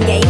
vậy